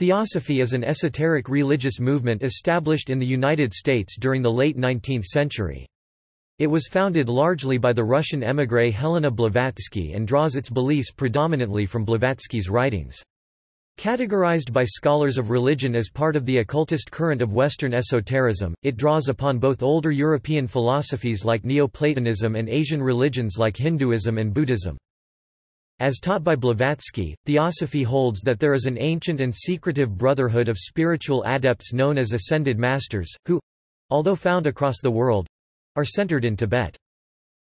Theosophy is an esoteric religious movement established in the United States during the late 19th century. It was founded largely by the Russian émigré Helena Blavatsky and draws its beliefs predominantly from Blavatsky's writings. Categorized by scholars of religion as part of the occultist current of Western esotericism, it draws upon both older European philosophies like Neoplatonism and Asian religions like Hinduism and Buddhism. As taught by Blavatsky, Theosophy holds that there is an ancient and secretive brotherhood of spiritual adepts known as ascended masters, who—although found across the world—are centered in Tibet.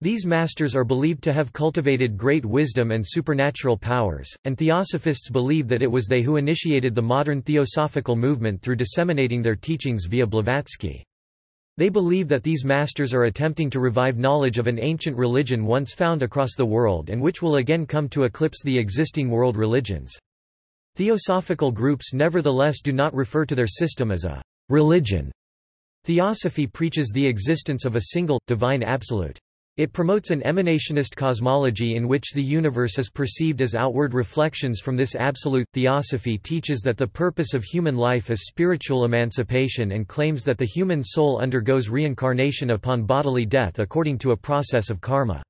These masters are believed to have cultivated great wisdom and supernatural powers, and theosophists believe that it was they who initiated the modern theosophical movement through disseminating their teachings via Blavatsky. They believe that these masters are attempting to revive knowledge of an ancient religion once found across the world and which will again come to eclipse the existing world religions. Theosophical groups nevertheless do not refer to their system as a religion. Theosophy preaches the existence of a single, divine absolute. It promotes an emanationist cosmology in which the universe is perceived as outward reflections from this absolute. Theosophy teaches that the purpose of human life is spiritual emancipation and claims that the human soul undergoes reincarnation upon bodily death according to a process of karma.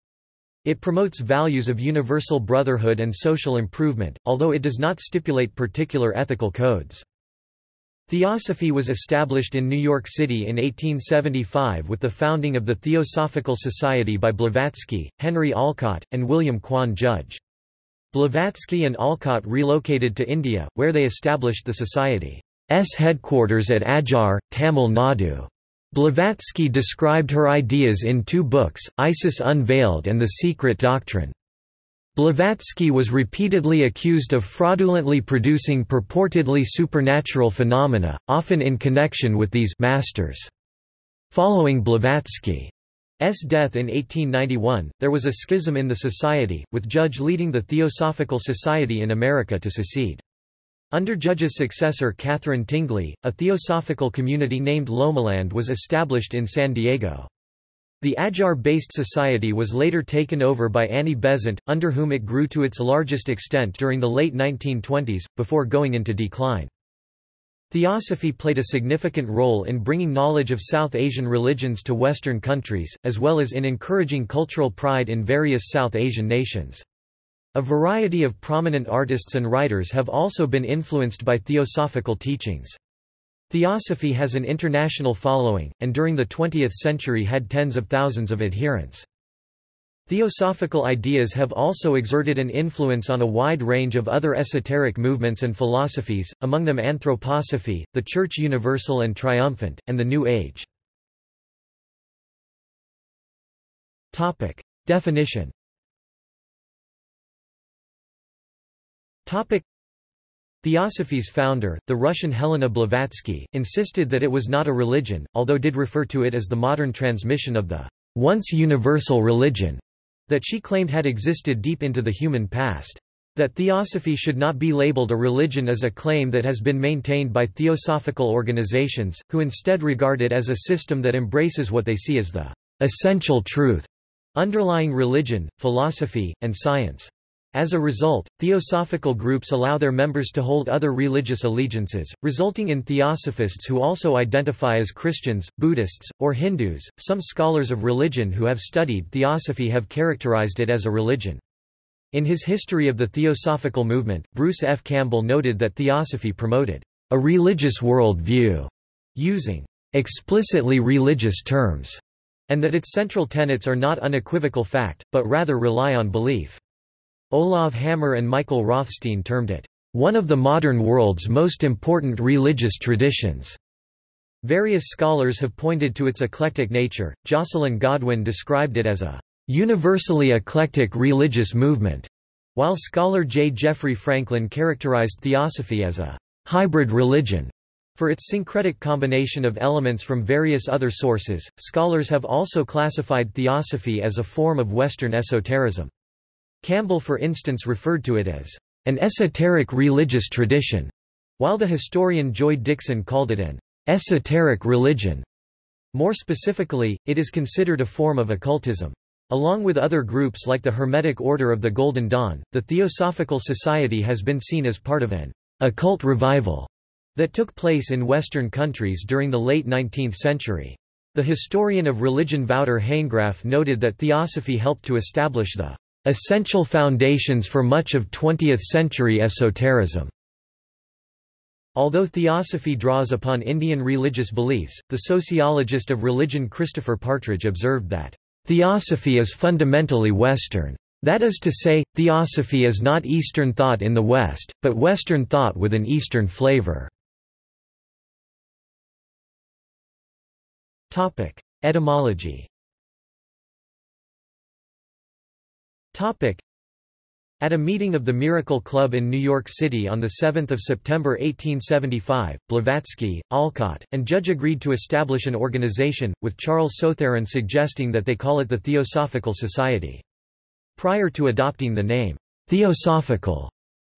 It promotes values of universal brotherhood and social improvement, although it does not stipulate particular ethical codes. Theosophy was established in New York City in 1875 with the founding of the Theosophical Society by Blavatsky, Henry Olcott, and William Quan Judge. Blavatsky and Olcott relocated to India, where they established the Society's headquarters at Adyar, Tamil Nadu. Blavatsky described her ideas in two books, Isis Unveiled and The Secret Doctrine. Blavatsky was repeatedly accused of fraudulently producing purportedly supernatural phenomena, often in connection with these masters. Following Blavatsky's death in 1891, there was a schism in the society, with Judge leading the Theosophical Society in America to secede. Under Judge's successor Katherine Tingley, a theosophical community named Lomaland was established in San Diego. The Adyar-based society was later taken over by Annie Besant, under whom it grew to its largest extent during the late 1920s, before going into decline. Theosophy played a significant role in bringing knowledge of South Asian religions to Western countries, as well as in encouraging cultural pride in various South Asian nations. A variety of prominent artists and writers have also been influenced by theosophical teachings. Theosophy has an international following, and during the 20th century had tens of thousands of adherents. Theosophical ideas have also exerted an influence on a wide range of other esoteric movements and philosophies, among them anthroposophy, the Church Universal and Triumphant, and the New Age. Definition Theosophy's founder, the Russian Helena Blavatsky, insisted that it was not a religion, although did refer to it as the modern transmission of the once universal religion that she claimed had existed deep into the human past. That theosophy should not be labeled a religion is a claim that has been maintained by theosophical organizations, who instead regard it as a system that embraces what they see as the essential truth underlying religion, philosophy, and science. As a result, theosophical groups allow their members to hold other religious allegiances, resulting in theosophists who also identify as Christians, Buddhists, or Hindus. Some scholars of religion who have studied theosophy have characterized it as a religion. In his History of the Theosophical Movement, Bruce F. Campbell noted that theosophy promoted a religious world view, using explicitly religious terms, and that its central tenets are not unequivocal fact, but rather rely on belief. Olav Hammer and Michael Rothstein termed it, "...one of the modern world's most important religious traditions." Various scholars have pointed to its eclectic nature. Jocelyn Godwin described it as a universally eclectic religious movement, while scholar J. Jeffrey Franklin characterized theosophy as a hybrid religion. For its syncretic combination of elements from various other sources, scholars have also classified theosophy as a form of Western esotericism. Campbell for instance referred to it as an esoteric religious tradition, while the historian Joy Dixon called it an esoteric religion. More specifically, it is considered a form of occultism. Along with other groups like the Hermetic Order of the Golden Dawn, the Theosophical Society has been seen as part of an occult revival that took place in Western countries during the late 19th century. The historian of religion Wouter Hanegraaff noted that theosophy helped to establish the essential foundations for much of 20th-century esotericism. Although theosophy draws upon Indian religious beliefs, the sociologist of religion Christopher Partridge observed that, "...theosophy is fundamentally Western. That is to say, theosophy is not Eastern thought in the West, but Western thought with an Eastern flavor." Etymology. Topic: At a meeting of the Miracle Club in New York City on 7 September 1875, Blavatsky, Olcott, and Judge agreed to establish an organization, with Charles Sotheran suggesting that they call it the Theosophical Society. Prior to adopting the name, Theosophical,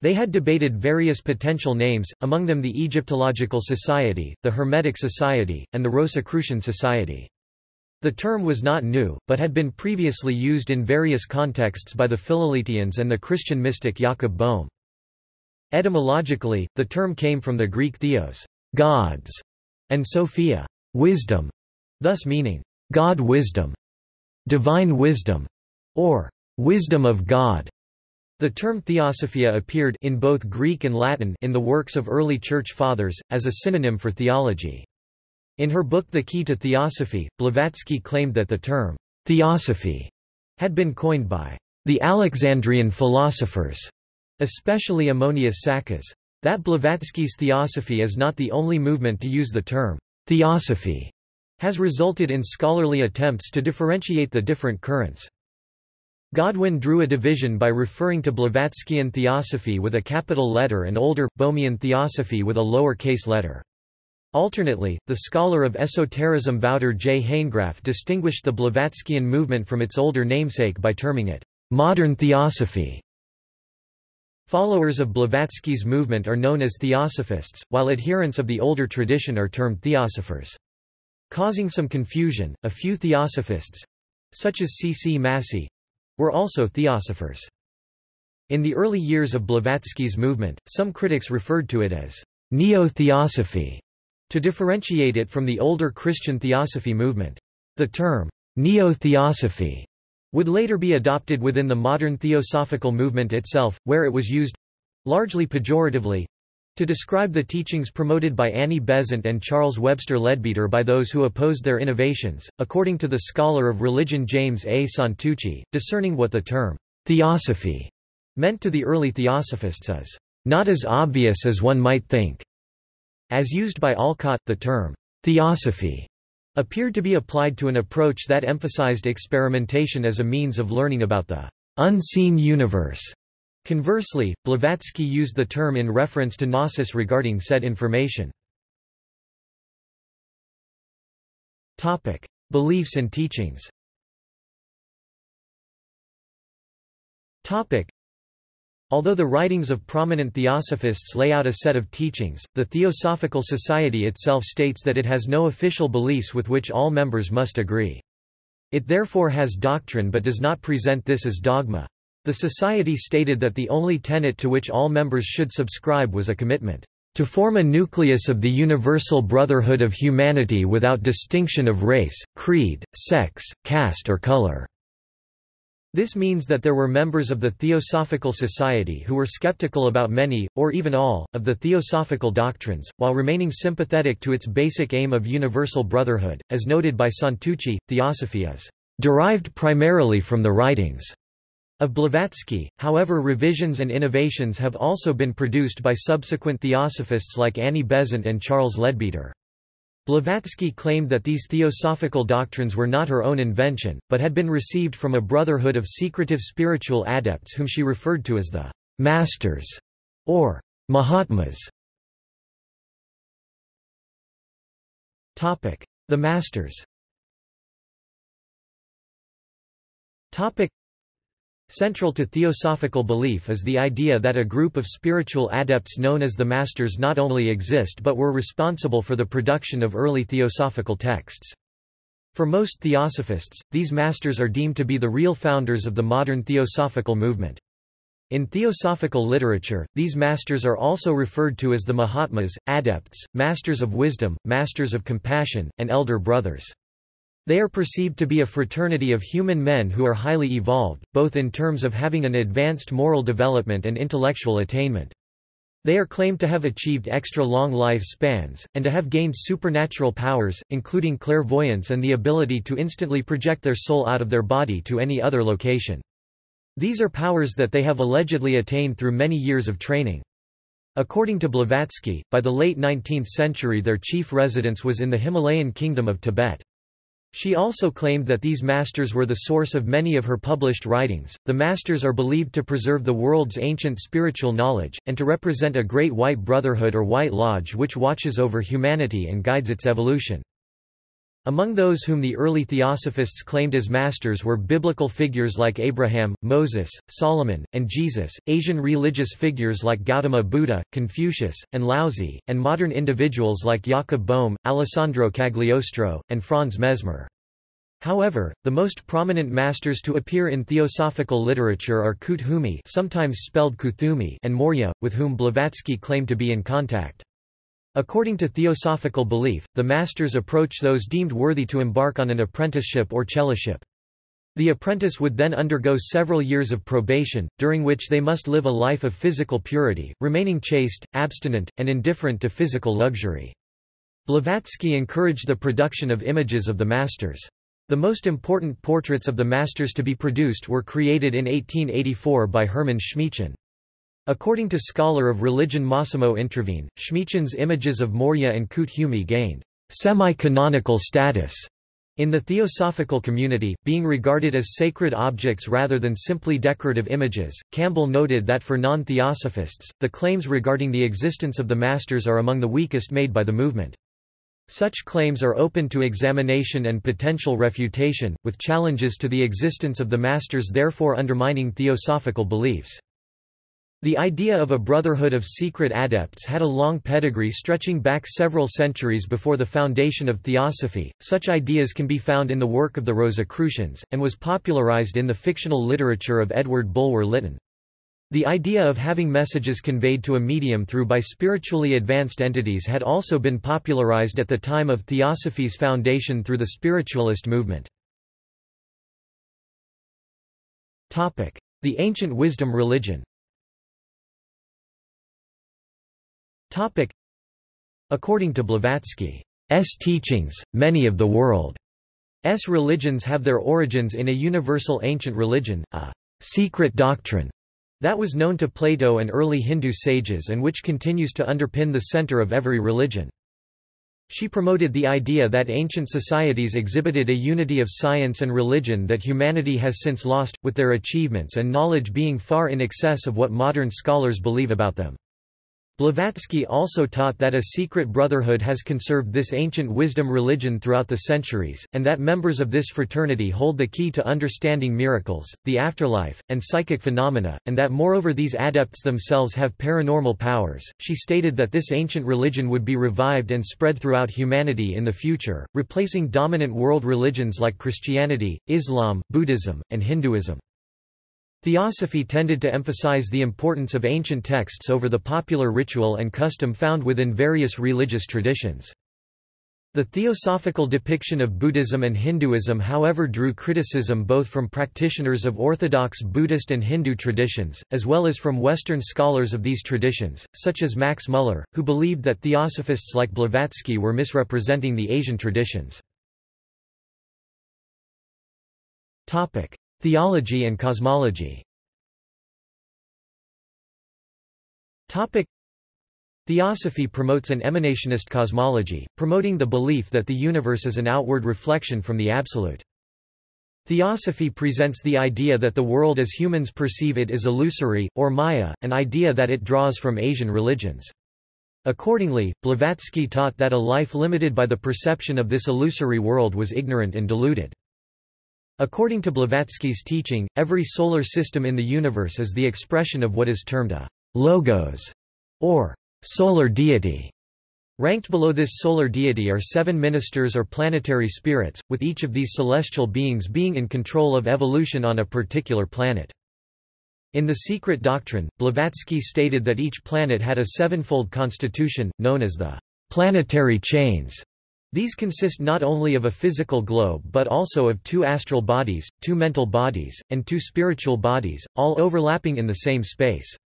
they had debated various potential names, among them the Egyptological Society, the Hermetic Society, and the Rosicrucian Society. The term was not new, but had been previously used in various contexts by the Philaletheians and the Christian mystic Jakob Boehme. Etymologically, the term came from the Greek theos gods", and sophia wisdom", thus meaning, God wisdom, divine wisdom, or wisdom of God. The term theosophia appeared in both Greek and Latin in the works of early Church Fathers, as a synonym for theology. In her book The Key to Theosophy, Blavatsky claimed that the term theosophy had been coined by the Alexandrian philosophers, especially Ammonius Saccas. That Blavatsky's theosophy is not the only movement to use the term theosophy has resulted in scholarly attempts to differentiate the different currents. Godwin drew a division by referring to Blavatskyan theosophy with a capital letter and older, Boehmian theosophy with a lower case letter. Alternately, the scholar of esotericism Wouter J. Hanegraaff distinguished the Blavatskyan movement from its older namesake by terming it, "...modern theosophy". Followers of Blavatsky's movement are known as theosophists, while adherents of the older tradition are termed theosophers. Causing some confusion, a few theosophists—such as C. C. Massey, were also theosophers. In the early years of Blavatsky's movement, some critics referred to it as neo-theosophy, to differentiate it from the older Christian theosophy movement. The term neo-theosophy would later be adopted within the modern theosophical movement itself, where it was used—largely pejoratively, to describe the teachings promoted by Annie Besant and Charles Webster Leadbeater by those who opposed their innovations, according to the scholar of religion James A. Santucci, discerning what the term theosophy meant to the early theosophists is not as obvious as one might think. As used by Olcott, the term theosophy appeared to be applied to an approach that emphasized experimentation as a means of learning about the unseen universe Conversely, Blavatsky used the term in reference to gnosis regarding said information. Topic: Beliefs and teachings. Topic: Although the writings of prominent theosophists lay out a set of teachings, the Theosophical Society itself states that it has no official beliefs with which all members must agree. It therefore has doctrine but does not present this as dogma. The Society stated that the only tenet to which all members should subscribe was a commitment to form a nucleus of the universal brotherhood of humanity without distinction of race, creed, sex, caste or color." This means that there were members of the Theosophical Society who were skeptical about many, or even all, of the theosophical doctrines, while remaining sympathetic to its basic aim of universal brotherhood. As noted by Santucci, theosophy is derived primarily from the writings of Blavatsky, however revisions and innovations have also been produced by subsequent theosophists like Annie Besant and Charles Leadbeater. Blavatsky claimed that these theosophical doctrines were not her own invention, but had been received from a brotherhood of secretive spiritual adepts whom she referred to as the «masters» or «mahatmas». The masters Central to theosophical belief is the idea that a group of spiritual adepts known as the Masters not only exist but were responsible for the production of early theosophical texts. For most theosophists, these masters are deemed to be the real founders of the modern theosophical movement. In theosophical literature, these masters are also referred to as the Mahatmas, adepts, masters of wisdom, masters of compassion, and elder brothers. They are perceived to be a fraternity of human men who are highly evolved, both in terms of having an advanced moral development and intellectual attainment. They are claimed to have achieved extra-long life spans, and to have gained supernatural powers, including clairvoyance and the ability to instantly project their soul out of their body to any other location. These are powers that they have allegedly attained through many years of training. According to Blavatsky, by the late 19th century their chief residence was in the Himalayan kingdom of Tibet. She also claimed that these masters were the source of many of her published writings. The masters are believed to preserve the world's ancient spiritual knowledge, and to represent a great white brotherhood or white lodge which watches over humanity and guides its evolution. Among those whom the early theosophists claimed as masters were biblical figures like Abraham, Moses, Solomon, and Jesus, Asian religious figures like Gautama Buddha, Confucius, and Laozi, and modern individuals like Jakob Boehme, Alessandro Cagliostro, and Franz Mesmer. However, the most prominent masters to appear in theosophical literature are Koot Hoomi sometimes spelled Kuthumi and Morya, with whom Blavatsky claimed to be in contact. According to theosophical belief, the masters approach those deemed worthy to embark on an apprenticeship or chelaship. The apprentice would then undergo several years of probation, during which they must live a life of physical purity, remaining chaste, abstinent, and indifferent to physical luxury. Blavatsky encouraged the production of images of the masters. The most important portraits of the masters to be produced were created in 1884 by Hermann Schmiechen. According to scholar of religion Massimo Introvigne, Schmiechen's images of Morya and Kuthumi gained semi-canonical status in the theosophical community, being regarded as sacred objects rather than simply decorative images, Campbell noted that for non-theosophists, the claims regarding the existence of the masters are among the weakest made by the movement. Such claims are open to examination and potential refutation, with challenges to the existence of the masters therefore undermining theosophical beliefs. The idea of a brotherhood of secret adepts had a long pedigree stretching back several centuries before the foundation of theosophy. Such ideas can be found in the work of the Rosicrucians, and was popularized in the fictional literature of Edward Bulwer Lytton. The idea of having messages conveyed to a medium through by spiritually advanced entities had also been popularized at the time of Theosophy's foundation through the spiritualist movement. The ancient wisdom religion According to Blavatsky's teachings, many of the world's religions have their origins in a universal ancient religion, a secret doctrine that was known to Plato and early Hindu sages and which continues to underpin the center of every religion. She promoted the idea that ancient societies exhibited a unity of science and religion that humanity has since lost, with their achievements and knowledge being far in excess of what modern scholars believe about them. Blavatsky also taught that a secret brotherhood has conserved this ancient wisdom religion throughout the centuries, and that members of this fraternity hold the key to understanding miracles, the afterlife, and psychic phenomena, and that moreover these adepts themselves have paranormal powers. She stated that this ancient religion would be revived and spread throughout humanity in the future, replacing dominant world religions like Christianity, Islam, Buddhism, and Hinduism. Theosophy tended to emphasize the importance of ancient texts over the popular ritual and custom found within various religious traditions. The theosophical depiction of Buddhism and Hinduism however drew criticism both from practitioners of orthodox Buddhist and Hindu traditions, as well as from Western scholars of these traditions, such as Max Muller, who believed that theosophists like Blavatsky were misrepresenting the Asian traditions. Theology and cosmology Theosophy promotes an emanationist cosmology, promoting the belief that the universe is an outward reflection from the Absolute. Theosophy presents the idea that the world as humans perceive it is illusory, or maya, an idea that it draws from Asian religions. Accordingly, Blavatsky taught that a life limited by the perception of this illusory world was ignorant and deluded. According to Blavatsky's teaching, every solar system in the universe is the expression of what is termed a logos, or solar deity. Ranked below this solar deity are seven ministers or planetary spirits, with each of these celestial beings being in control of evolution on a particular planet. In The Secret Doctrine, Blavatsky stated that each planet had a sevenfold constitution, known as the planetary chains. These consist not only of a physical globe but also of two astral bodies, two mental bodies, and two spiritual bodies, all overlapping in the same space.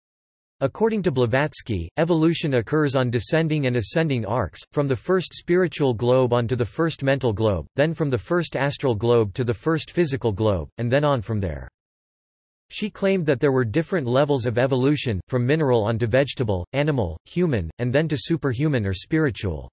According to Blavatsky, evolution occurs on descending and ascending arcs, from the first spiritual globe onto the first mental globe, then from the first astral globe to the first physical globe, and then on from there. She claimed that there were different levels of evolution, from mineral onto vegetable, animal, human, and then to superhuman or spiritual.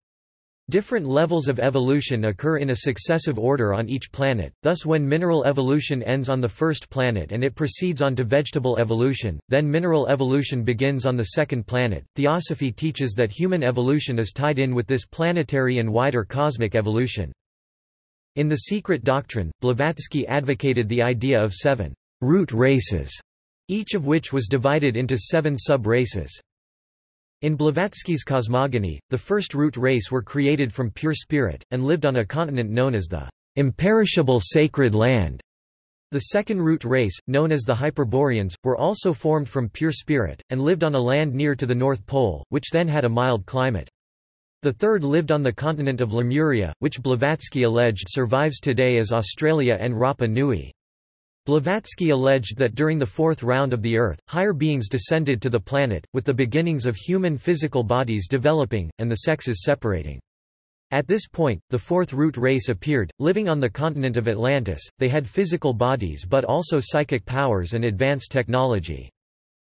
Different levels of evolution occur in a successive order on each planet, thus when mineral evolution ends on the first planet and it proceeds on to vegetable evolution, then mineral evolution begins on the second planet. Theosophy teaches that human evolution is tied in with this planetary and wider cosmic evolution. In The Secret Doctrine, Blavatsky advocated the idea of seven root races, each of which was divided into seven sub-races. In Blavatsky's cosmogony, the first root race were created from pure spirit, and lived on a continent known as the imperishable sacred land. The second root race, known as the Hyperboreans, were also formed from pure spirit, and lived on a land near to the North Pole, which then had a mild climate. The third lived on the continent of Lemuria, which Blavatsky alleged survives today as Australia and Rapa Nui. Blavatsky alleged that during the fourth round of the Earth, higher beings descended to the planet, with the beginnings of human physical bodies developing, and the sexes separating. At this point, the fourth root race appeared, living on the continent of Atlantis. They had physical bodies but also psychic powers and advanced technology.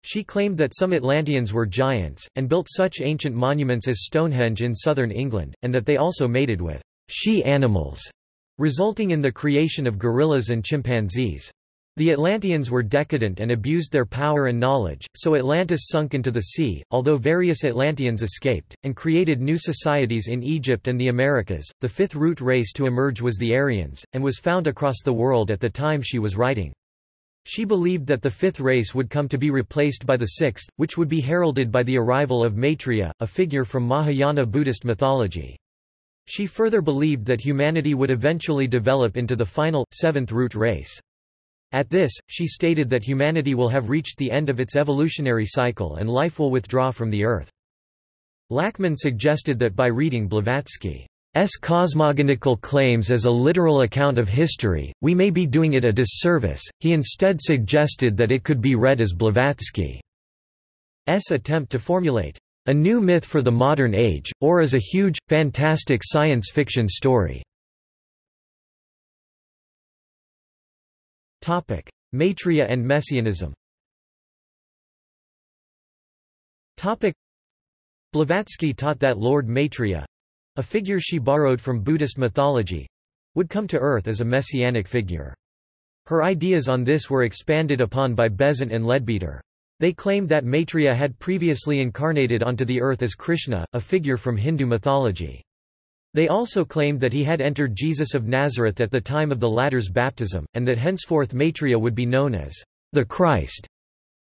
She claimed that some Atlanteans were giants, and built such ancient monuments as Stonehenge in southern England, and that they also mated with she-animals, resulting in the creation of gorillas and chimpanzees. The Atlanteans were decadent and abused their power and knowledge, so Atlantis sunk into the sea, although various Atlanteans escaped, and created new societies in Egypt and the Americas. The fifth root race to emerge was the Aryans, and was found across the world at the time she was writing. She believed that the fifth race would come to be replaced by the sixth, which would be heralded by the arrival of Maitreya, a figure from Mahayana Buddhist mythology. She further believed that humanity would eventually develop into the final, seventh root race. At this, she stated that humanity will have reached the end of its evolutionary cycle and life will withdraw from the Earth. Lachman suggested that by reading Blavatsky's cosmogonical claims as a literal account of history, we may be doing it a disservice. He instead suggested that it could be read as Blavatsky's attempt to formulate a new myth for the modern age, or as a huge, fantastic science fiction story. Maitreya and Messianism Blavatsky taught that Lord Maitreya—a figure she borrowed from Buddhist mythology—would come to earth as a messianic figure. Her ideas on this were expanded upon by Besant and Leadbeater. They claimed that Maitreya had previously incarnated onto the earth as Krishna, a figure from Hindu mythology. They also claimed that he had entered Jesus of Nazareth at the time of the latter's baptism, and that henceforth Maitreya would be known as the Christ.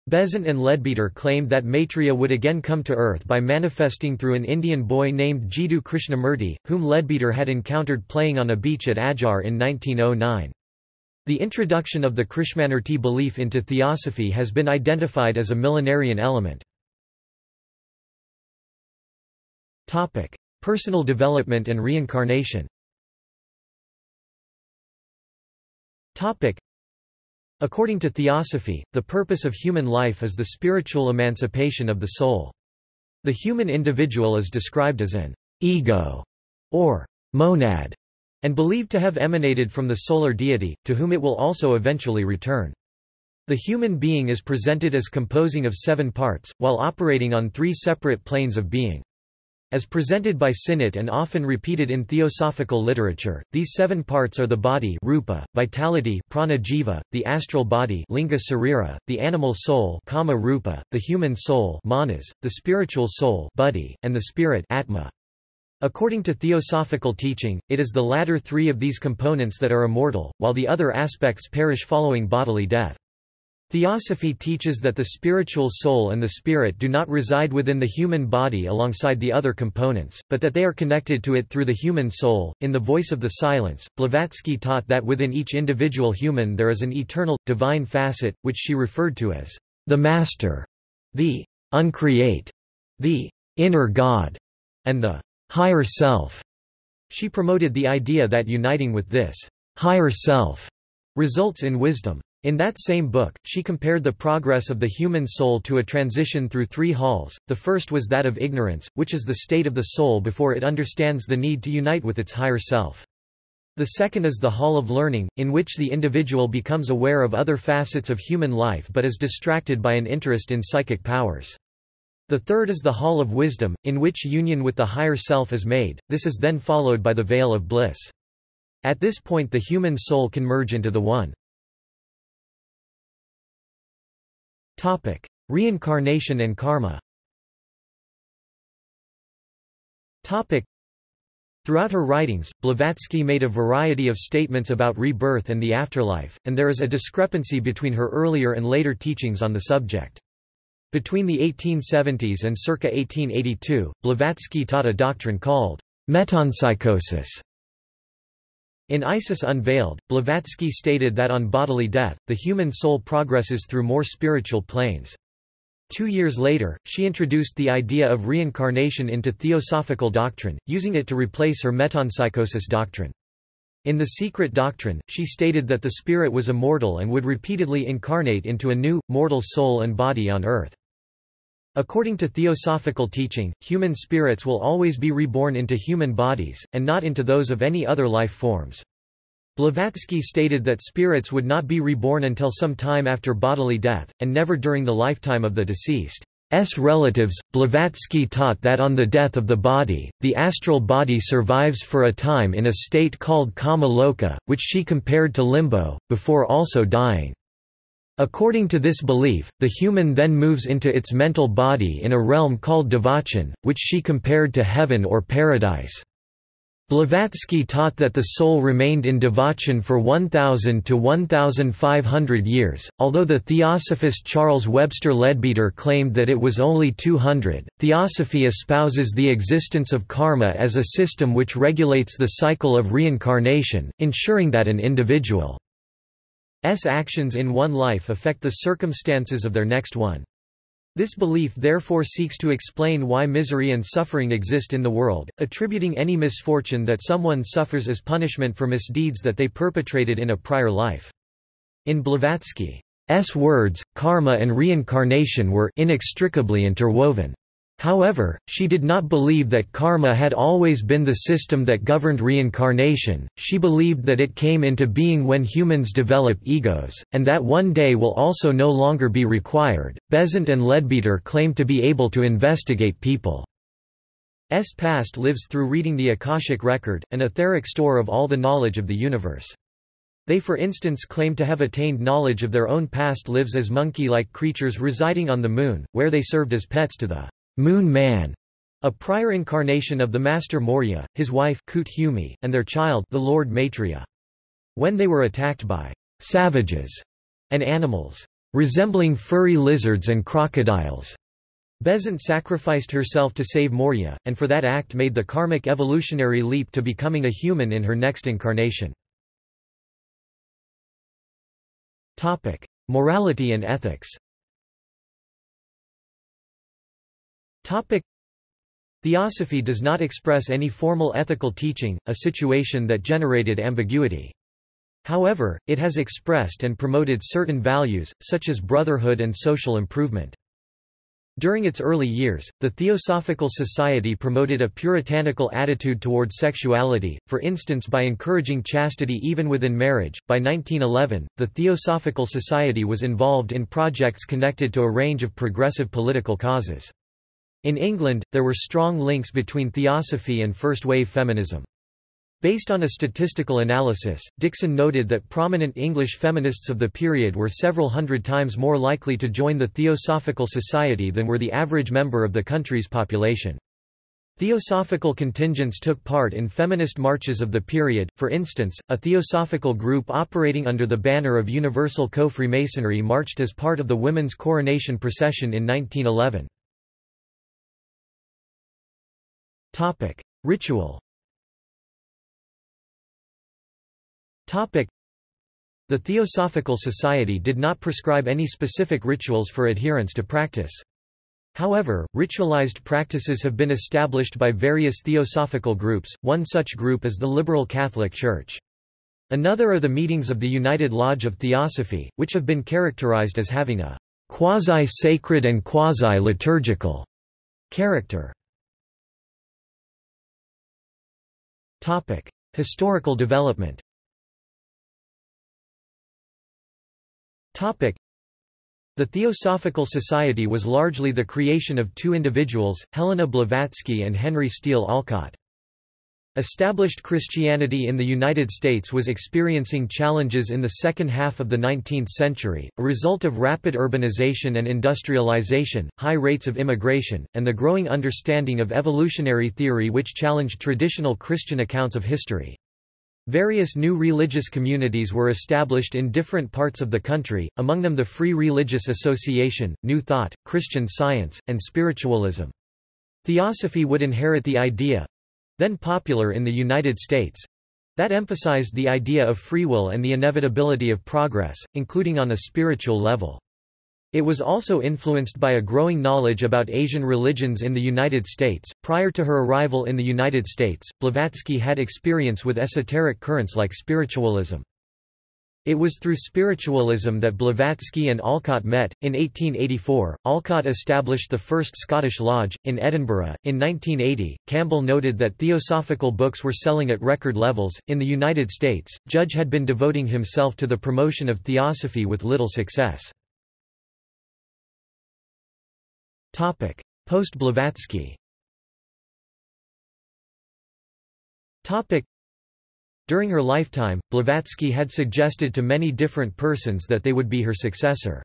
Besant and Leadbeater claimed that Maitreya would again come to earth by manifesting through an Indian boy named Jiddu Krishnamurti, whom Leadbeater had encountered playing on a beach at Adyar in 1909. The introduction of the Krishnamurti belief into theosophy has been identified as a millenarian element. Personal development and reincarnation According to Theosophy, the purpose of human life is the spiritual emancipation of the soul. The human individual is described as an ego or monad, and believed to have emanated from the solar deity, to whom it will also eventually return. The human being is presented as composing of seven parts, while operating on three separate planes of being. As presented by Sinnett and often repeated in theosophical literature, these seven parts are the body rupa, vitality prana jiva, the astral body linga sarira, the animal soul kama rupa, the human soul manas, the spiritual soul buddhi, and the spirit atma. According to theosophical teaching, it is the latter three of these components that are immortal, while the other aspects perish following bodily death. Theosophy teaches that the spiritual soul and the spirit do not reside within the human body alongside the other components, but that they are connected to it through the human soul. In The Voice of the Silence, Blavatsky taught that within each individual human there is an eternal, divine facet, which she referred to as the Master, the uncreate, the inner God, and the higher self. She promoted the idea that uniting with this higher self results in wisdom. In that same book, she compared the progress of the human soul to a transition through three halls. The first was that of ignorance, which is the state of the soul before it understands the need to unite with its higher self. The second is the hall of learning, in which the individual becomes aware of other facets of human life but is distracted by an interest in psychic powers. The third is the hall of wisdom, in which union with the higher self is made, this is then followed by the veil of bliss. At this point the human soul can merge into the One. Topic: Reincarnation and karma. Throughout her writings, Blavatsky made a variety of statements about rebirth and the afterlife, and there is a discrepancy between her earlier and later teachings on the subject. Between the 1870s and circa 1882, Blavatsky taught a doctrine called metempsychosis, in Isis Unveiled, Blavatsky stated that on bodily death, the human soul progresses through more spiritual planes. Two years later, she introduced the idea of reincarnation into theosophical doctrine, using it to replace her metempsychosis doctrine. In The Secret Doctrine, she stated that the spirit was immortal and would repeatedly incarnate into a new, mortal soul and body on earth. According to theosophical teaching, human spirits will always be reborn into human bodies, and not into those of any other life forms. Blavatsky stated that spirits would not be reborn until some time after bodily death, and never during the lifetime of the deceased. S relatives, Blavatsky taught that on the death of the body, the astral body survives for a time in a state called kama loka, which she compared to limbo, before also dying. According to this belief, the human then moves into its mental body in a realm called devachan, which she compared to heaven or paradise. Blavatsky taught that the soul remained in devachan for 1,000 to 1,500 years, although the theosophist Charles Webster Leadbeater claimed that it was only 200. Theosophy espouses the existence of karma as a system which regulates the cycle of reincarnation, ensuring that an individual S actions in one life affect the circumstances of their next one. This belief therefore seeks to explain why misery and suffering exist in the world, attributing any misfortune that someone suffers as punishment for misdeeds that they perpetrated in a prior life. In Blavatsky's words, karma and reincarnation were inextricably interwoven. However, she did not believe that karma had always been the system that governed reincarnation, she believed that it came into being when humans develop egos, and that one day will also no longer be required. Besant and Leadbeater claim to be able to investigate people's past lives through reading the Akashic record, an etheric store of all the knowledge of the universe. They for instance claim to have attained knowledge of their own past lives as monkey-like creatures residing on the moon, where they served as pets to the Moon Man, a prior incarnation of the Master Morya, his wife Kuthumi, and their child the Lord Maitreya. When they were attacked by savages and animals resembling furry lizards and crocodiles, Besant sacrificed herself to save Morya, and for that act made the karmic evolutionary leap to becoming a human in her next incarnation. Morality and ethics Theosophy does not express any formal ethical teaching, a situation that generated ambiguity. However, it has expressed and promoted certain values, such as brotherhood and social improvement. During its early years, the Theosophical Society promoted a puritanical attitude toward sexuality, for instance by encouraging chastity even within marriage. By 1911, the Theosophical Society was involved in projects connected to a range of progressive political causes. In England, there were strong links between theosophy and first-wave feminism. Based on a statistical analysis, Dixon noted that prominent English feminists of the period were several hundred times more likely to join the Theosophical Society than were the average member of the country's population. Theosophical contingents took part in feminist marches of the period, for instance, a theosophical group operating under the banner of Universal Co-Freemasonry marched as part of the Women's Coronation Procession in 1911. Topic: Ritual. Topic: The Theosophical Society did not prescribe any specific rituals for adherence to practice. However, ritualized practices have been established by various theosophical groups, one such group is the Liberal Catholic Church. Another are the meetings of the United Lodge of Theosophy, which have been characterized as having a quasi-sacred and quasi-liturgical character. Historical development. The Theosophical Society was largely the creation of two individuals, Helena Blavatsky and Henry Steele Olcott. Established Christianity in the United States was experiencing challenges in the second half of the 19th century, a result of rapid urbanization and industrialization, high rates of immigration, and the growing understanding of evolutionary theory which challenged traditional Christian accounts of history. Various new religious communities were established in different parts of the country, among them the Free Religious Association, New Thought, Christian Science, and Spiritualism. Theosophy would inherit the idea—then popular in the United States—that emphasized the idea of free will and the inevitability of progress, including on a spiritual level. It was also influenced by a growing knowledge about Asian religions in the United States. Prior to her arrival in the United States, Blavatsky had experience with esoteric currents like spiritualism. It was through spiritualism that Blavatsky and Olcott met. In 1884, Olcott established the first Scottish Lodge, in Edinburgh. In 1980, Campbell noted that theosophical books were selling at record levels. In the United States, Judge had been devoting himself to the promotion of theosophy with little success. Post-Blavatsky During her lifetime, Blavatsky had suggested to many different persons that they would be her successor.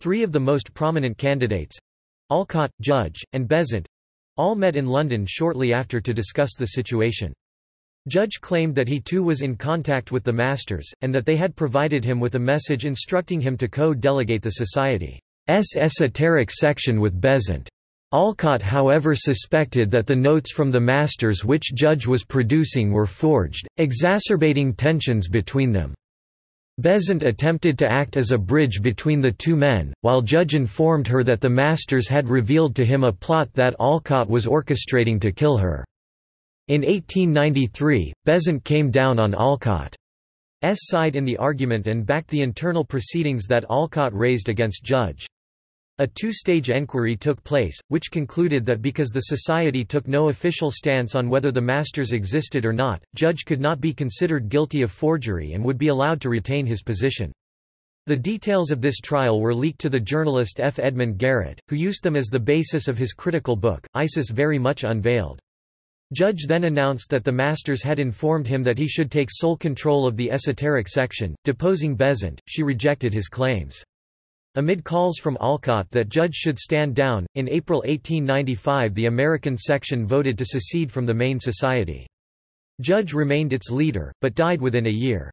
Three of the most prominent candidates—Olcott, Judge, and Besant—all met in London shortly after to discuss the situation. Judge claimed that he too was in contact with the masters, and that they had provided him with a message instructing him to co-delegate the society's esoteric section with Besant. Olcott however suspected that the notes from the masters which Judge was producing were forged, exacerbating tensions between them. Besant attempted to act as a bridge between the two men, while Judge informed her that the masters had revealed to him a plot that Olcott was orchestrating to kill her. In 1893, Besant came down on Olcott's side in the argument and backed the internal proceedings that Olcott raised against Judge. A two-stage enquiry took place, which concluded that because the society took no official stance on whether the masters existed or not, Judge could not be considered guilty of forgery and would be allowed to retain his position. The details of this trial were leaked to the journalist F. Edmund Garrett, who used them as the basis of his critical book, Isis Very Much Unveiled. Judge then announced that the masters had informed him that he should take sole control of the esoteric section, deposing Besant, she rejected his claims. Amid calls from Olcott that Judge should stand down, in April 1895 the American section voted to secede from the main society. Judge remained its leader, but died within a year.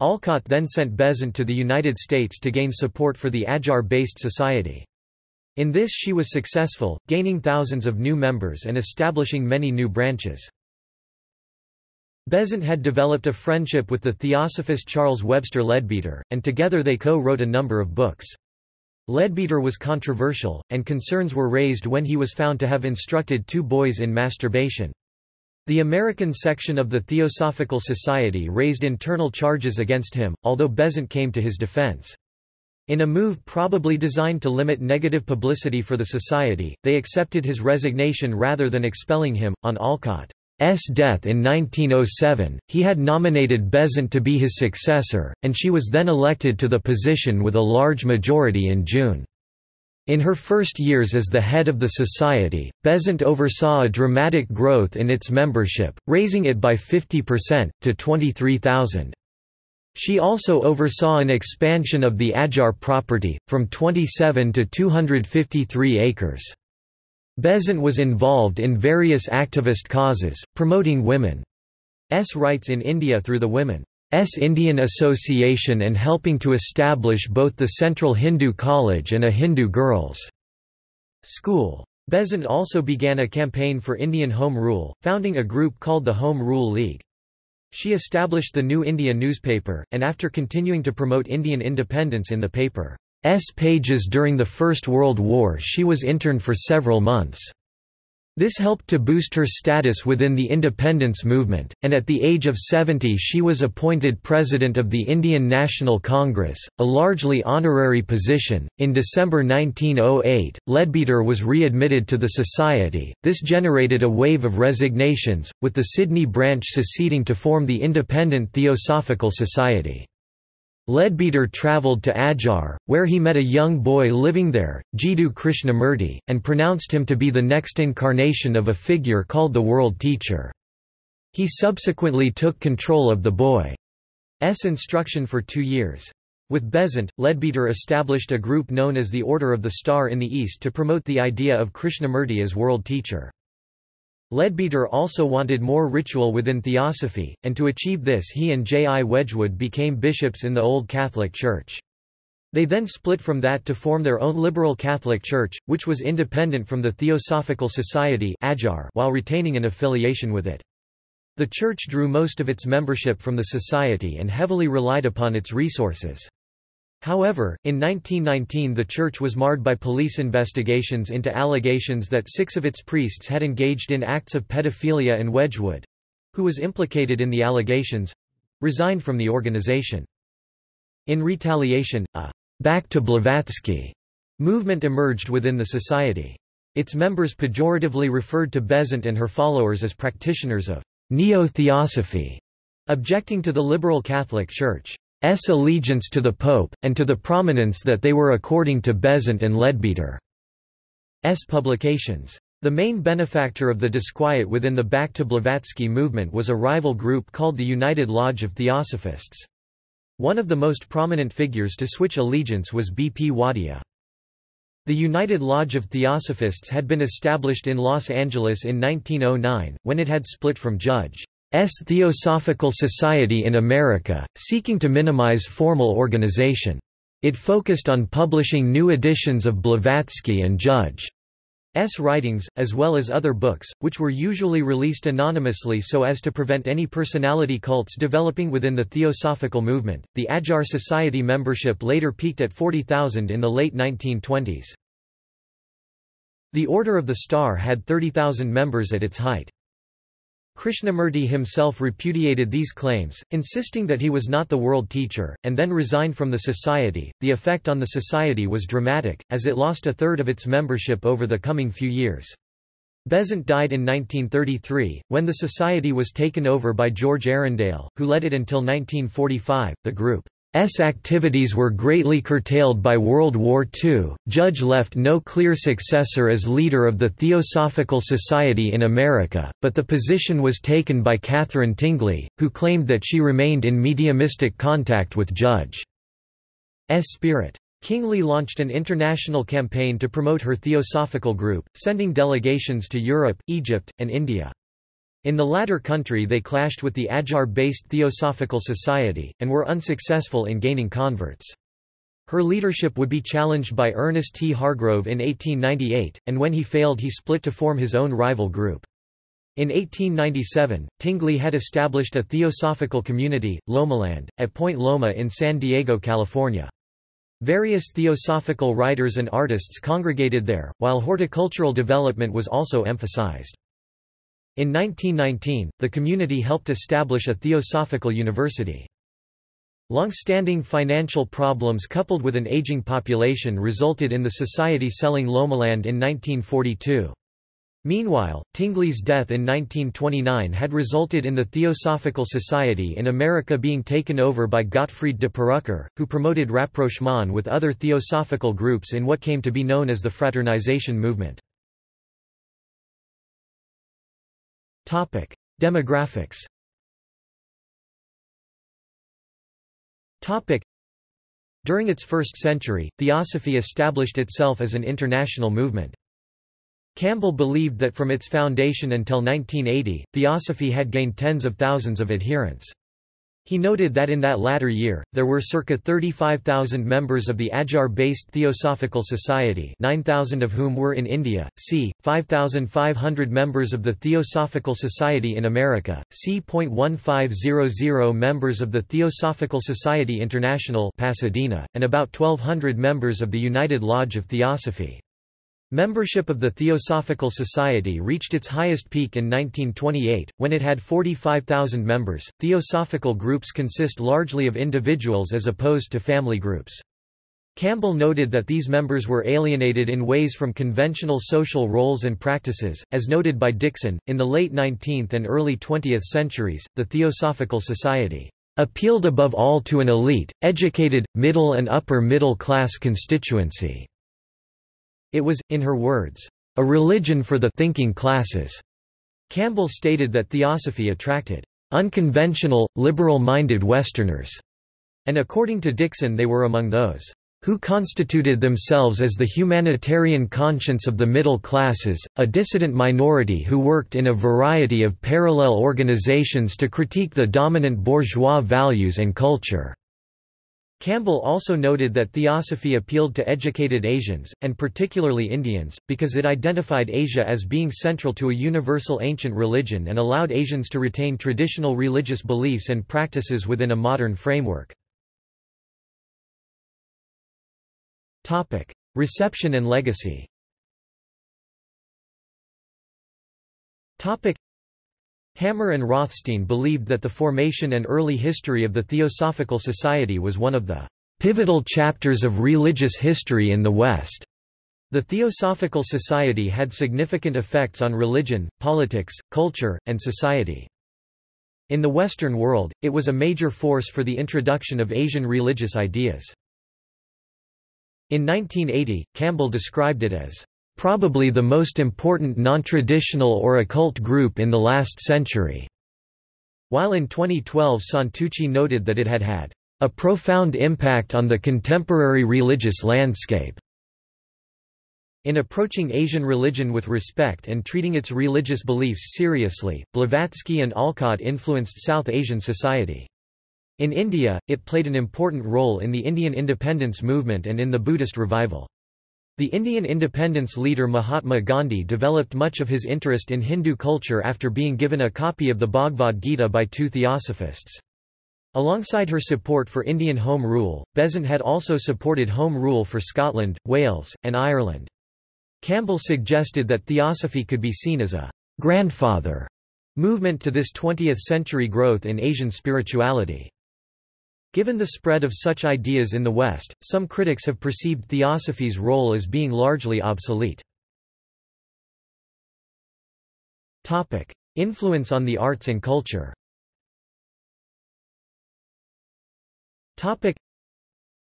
Olcott then sent Besant to the United States to gain support for the Adyar-based society. In this she was successful, gaining thousands of new members and establishing many new branches. Besant had developed a friendship with the theosophist Charles Webster Leadbeater, and together they co-wrote a number of books. Leadbeater was controversial, and concerns were raised when he was found to have instructed two boys in masturbation. The American section of the Theosophical Society raised internal charges against him, although Besant came to his defense. In a move probably designed to limit negative publicity for the society, they accepted his resignation rather than expelling him. On Olcott S death in 1907, he had nominated Besant to be his successor, and she was then elected to the position with a large majority in June. In her first years as the head of the society, Besant oversaw a dramatic growth in its membership, raising it by 50%, to 23,000. She also oversaw an expansion of the Adyar property, from 27 to 253 acres. Besant was involved in various activist causes, promoting women's rights in India through the Women's Indian Association and helping to establish both the Central Hindu College and a Hindu girls' school. Besant also began a campaign for Indian Home Rule, founding a group called the Home Rule League. She established the New India newspaper, and after continuing to promote Indian independence in the paper's pages during the First World War she was interned for several months. This helped to boost her status within the independence movement, and at the age of 70 she was appointed President of the Indian National Congress, a largely honorary position. In December 1908, Leadbeater was readmitted to the Society. This generated a wave of resignations, with the Sydney branch seceding to form the Independent Theosophical Society. Leadbeater travelled to Adyar, where he met a young boy living there, Jiddu Krishnamurti, and pronounced him to be the next incarnation of a figure called the World Teacher. He subsequently took control of the boy's instruction for two years. With Besant, Leadbeater established a group known as the Order of the Star in the East to promote the idea of Krishnamurti as world teacher. Leadbeater also wanted more ritual within theosophy, and to achieve this he and J. I. Wedgwood became bishops in the Old Catholic Church. They then split from that to form their own liberal Catholic Church, which was independent from the Theosophical Society while retaining an affiliation with it. The Church drew most of its membership from the Society and heavily relied upon its resources. However, in 1919 the church was marred by police investigations into allegations that six of its priests had engaged in acts of pedophilia and Wedgwood—who was implicated in the allegations—resigned from the organization. In retaliation, a «back to Blavatsky» movement emerged within the society. Its members pejoratively referred to Besant and her followers as practitioners of «neo-theosophy», objecting to the liberal Catholic Church. S allegiance to the Pope, and to the prominence that they were according to Besant and Leadbeater's publications. The main benefactor of the disquiet within the Back to Blavatsky movement was a rival group called the United Lodge of Theosophists. One of the most prominent figures to switch allegiance was B. P. Wadia. The United Lodge of Theosophists had been established in Los Angeles in 1909, when it had split from Judge. S. Theosophical Society in America, seeking to minimize formal organization. It focused on publishing new editions of Blavatsky and Judge. S. writings, as well as other books, which were usually released anonymously so as to prevent any personality cults developing within the Theosophical movement. The Adyar Society membership later peaked at 40,000 in the late 1920s. The Order of the Star had 30,000 members at its height. Krishnamurti himself repudiated these claims, insisting that he was not the world teacher, and then resigned from the society. The effect on the society was dramatic, as it lost a third of its membership over the coming few years. Besant died in 1933, when the society was taken over by George Arundale, who led it until 1945. The group S activities were greatly curtailed by World War II. Judge left no clear successor as leader of the Theosophical Society in America, but the position was taken by Katherine Tingley, who claimed that she remained in mediumistic contact with Judge's spirit. Tingley launched an international campaign to promote her theosophical group, sending delegations to Europe, Egypt, and India. In the latter country they clashed with the Adyar-based Theosophical Society, and were unsuccessful in gaining converts. Her leadership would be challenged by Ernest T. Hargrove in 1898, and when he failed he split to form his own rival group. In 1897, Tingley had established a theosophical community, Lomaland, at Point Loma in San Diego, California. Various theosophical writers and artists congregated there, while horticultural development was also emphasized. In 1919, the community helped establish a theosophical university. Long-standing financial problems coupled with an aging population resulted in the society selling Lomaland in 1942. Meanwhile, Tingley's death in 1929 had resulted in the Theosophical Society in America being taken over by Gottfried de Purucker, who promoted rapprochement with other theosophical groups in what came to be known as the Fraternization movement. Topic: Demographics. Topic: During its first century, Theosophy established itself as an international movement. Campbell believed that from its foundation until 1980, Theosophy had gained tens of thousands of adherents. He noted that in that latter year, there were circa 35,000 members of the Adyar-based Theosophical Society 9,000 of whom were in India, c. 5,500 members of the Theosophical Society in America, c. .1500 members of the Theosophical Society International Pasadena, and about 1,200 members of the United Lodge of Theosophy. Membership of the Theosophical Society reached its highest peak in 1928, when it had 45,000 members. Theosophical groups consist largely of individuals as opposed to family groups. Campbell noted that these members were alienated in ways from conventional social roles and practices, as noted by Dixon. In the late 19th and early 20th centuries, the Theosophical Society appealed above all to an elite, educated, middle and upper middle class constituency. It was, in her words, a religion for the thinking classes. Campbell stated that theosophy attracted unconventional, liberal-minded Westerners, and according to Dixon they were among those who constituted themselves as the humanitarian conscience of the middle classes, a dissident minority who worked in a variety of parallel organizations to critique the dominant bourgeois values and culture. Campbell also noted that theosophy appealed to educated Asians, and particularly Indians, because it identified Asia as being central to a universal ancient religion and allowed Asians to retain traditional religious beliefs and practices within a modern framework. Reception and legacy Hammer and Rothstein believed that the formation and early history of the Theosophical Society was one of the pivotal chapters of religious history in the West. The Theosophical Society had significant effects on religion, politics, culture, and society. In the Western world, it was a major force for the introduction of Asian religious ideas. In 1980, Campbell described it as probably the most important non-traditional or occult group in the last century, while in 2012 Santucci noted that it had had a profound impact on the contemporary religious landscape. In approaching Asian religion with respect and treating its religious beliefs seriously, Blavatsky and Olcott influenced South Asian society. In India, it played an important role in the Indian independence movement and in the Buddhist revival. The Indian independence leader Mahatma Gandhi developed much of his interest in Hindu culture after being given a copy of the Bhagavad Gita by two theosophists. Alongside her support for Indian Home Rule, Besant had also supported Home Rule for Scotland, Wales, and Ireland. Campbell suggested that theosophy could be seen as a «grandfather» movement to this 20th-century growth in Asian spirituality. Given the spread of such ideas in the West, some critics have perceived theosophy's role as being largely obsolete. Influence on the arts and culture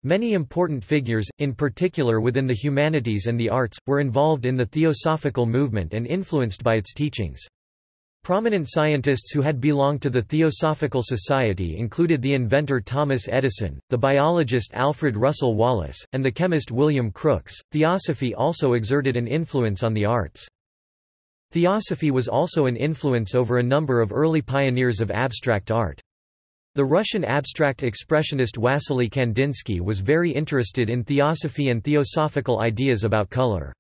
Many important figures, in particular within the humanities and the arts, were involved in the theosophical movement and influenced by its teachings. Prominent scientists who had belonged to the Theosophical Society included the inventor Thomas Edison, the biologist Alfred Russel Wallace, and the chemist William Crookes. Theosophy also exerted an influence on the arts. Theosophy was also an influence over a number of early pioneers of abstract art. The Russian abstract expressionist Wassily Kandinsky was very interested in theosophy and theosophical ideas about color.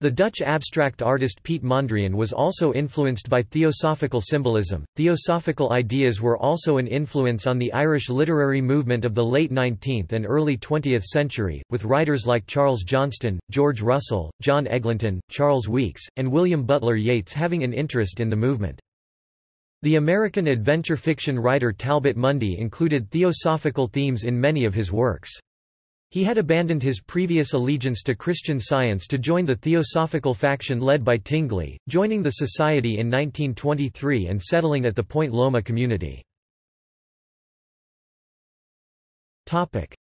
The Dutch abstract artist Piet Mondrian was also influenced by theosophical symbolism. Theosophical ideas were also an influence on the Irish literary movement of the late 19th and early 20th century, with writers like Charles Johnston, George Russell, John Eglinton, Charles Weekes, and William Butler Yeats having an interest in the movement. The American adventure fiction writer Talbot Mundy included theosophical themes in many of his works. He had abandoned his previous allegiance to Christian Science to join the Theosophical faction led by Tingley, joining the society in 1923 and settling at the Point Loma community.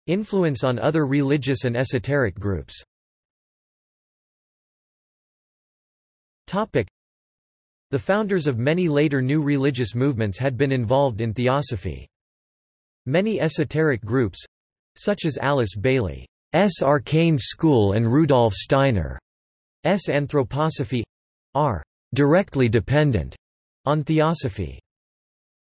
Influence on other religious and esoteric groups The founders of many later new religious movements had been involved in theosophy. Many esoteric groups, such as Alice Bailey's Arcane School and Rudolf Steiner's Anthroposophy are directly dependent on theosophy.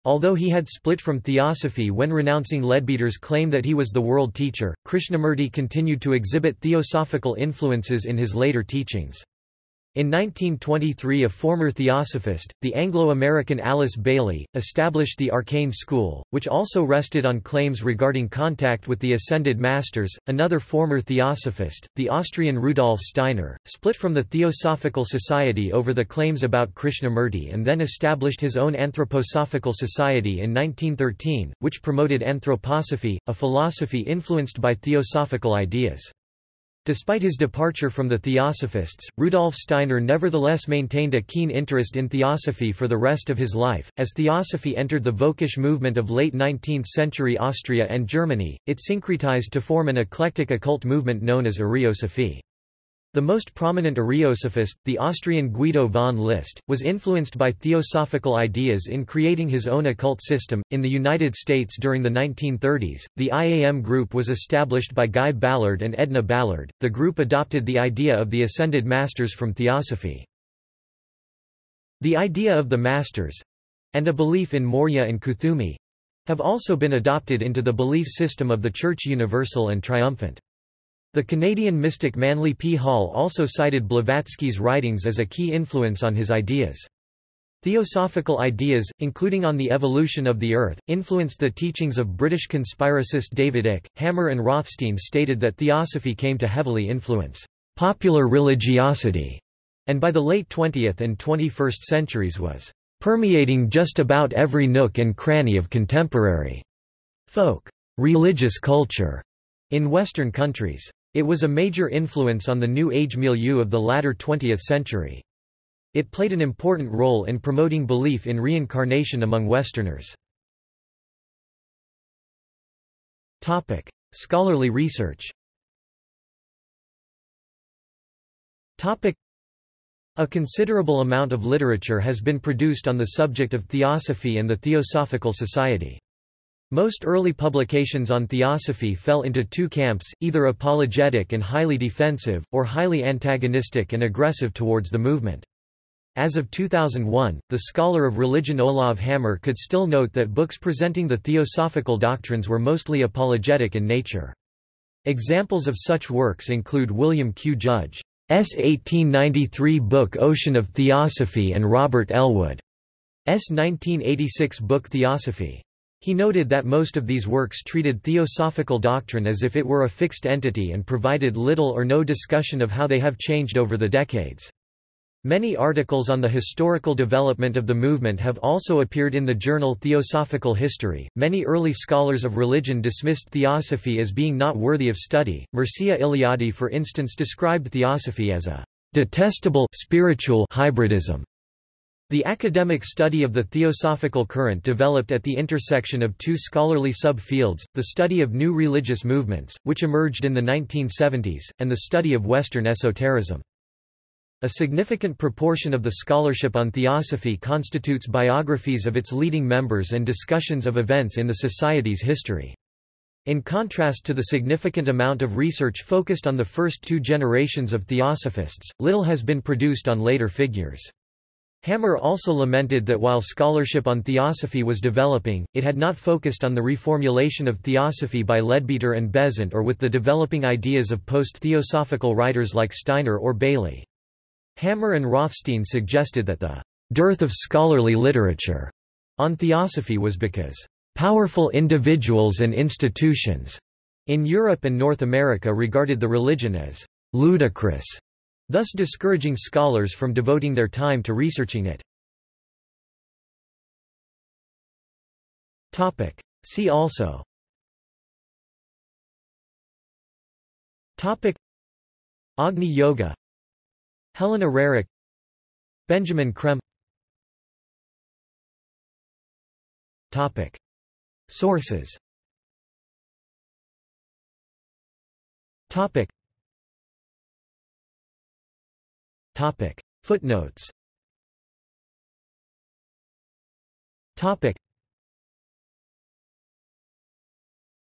Although he had split from theosophy when renouncing Leadbeater's claim that he was the world teacher, Krishnamurti continued to exhibit theosophical influences in his later teachings. In 1923 a former theosophist, the Anglo-American Alice Bailey, established the Arcane School, which also rested on claims regarding contact with the Ascended Masters. Another former theosophist, the Austrian Rudolf Steiner, split from the Theosophical Society over the claims about Krishnamurti and then established his own Anthroposophical Society in 1913, which promoted anthroposophy, a philosophy influenced by theosophical ideas. Despite his departure from the Theosophists, Rudolf Steiner nevertheless maintained a keen interest in theosophy for the rest of his life. As theosophy entered the Völkisch movement of late 19th century Austria and Germany, it syncretized to form an eclectic occult movement known as Ariosophy. The most prominent Ariosophist, the Austrian Guido von List, was influenced by theosophical ideas in creating his own occult system. In the United States during the 1930s, the IAM group was established by Guy Ballard and Edna Ballard. The group adopted the idea of the ascended masters from theosophy. The idea of the masters and a belief in Morya and Kuthumi have also been adopted into the belief system of the Church Universal and Triumphant. The Canadian mystic Manly P. Hall also cited Blavatsky's writings as a key influence on his ideas. Theosophical ideas, including on the evolution of the Earth, influenced the teachings of British conspiracist David Icke. Hammer and Rothstein stated that theosophy came to heavily influence popular religiosity, and by the late 20th and 21st centuries was permeating just about every nook and cranny of contemporary folk religious culture in Western countries. It was a major influence on the New Age milieu of the latter 20th century. It played an important role in promoting belief in reincarnation among Westerners. Topic: Scholarly research. Topic: A considerable amount of literature has been produced on the subject of theosophy and the Theosophical Society. Most early publications on theosophy fell into two camps, either apologetic and highly defensive, or highly antagonistic and aggressive towards the movement. As of 2001, the scholar of religion Olav Hammer could still note that books presenting the theosophical doctrines were mostly apologetic in nature. Examples of such works include William Q. Judge's 1893 book Ocean of Theosophy and Robert Ellwood's 1986 book Theosophy. He noted that most of these works treated theosophical doctrine as if it were a fixed entity and provided little or no discussion of how they have changed over the decades. Many articles on the historical development of the movement have also appeared in the journal Theosophical History. Many early scholars of religion dismissed theosophy as being not worthy of study. Mircea Eliade, for instance, described theosophy as a detestable spiritual hybridism the academic study of the theosophical current developed at the intersection of two scholarly subfields, the study of new religious movements, which emerged in the 1970s, and the study of Western esotericism. A significant proportion of the scholarship on theosophy constitutes biographies of its leading members and discussions of events in the society's history. In contrast to the significant amount of research focused on the first two generations of theosophists, little has been produced on later figures. Hammer also lamented that while scholarship on theosophy was developing, it had not focused on the reformulation of theosophy by Leadbeater and Besant or with the developing ideas of post-theosophical writers like Steiner or Bailey. Hammer and Rothstein suggested that the dearth of scholarly literature on theosophy was because powerful individuals and institutions in Europe and North America regarded the religion as ludicrous thus discouraging scholars from devoting their time to researching it. See also. Topic. Agni Yoga. Helena Roerich Benjamin Creme Topic. Sources. Topic Topic. Footnotes Topic.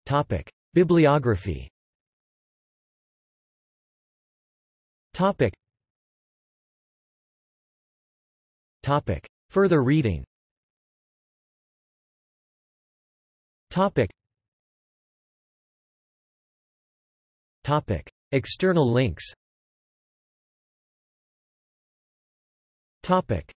Topic. Bibliography Topic. Topic. Further reading Topic. Topic. External links Topic.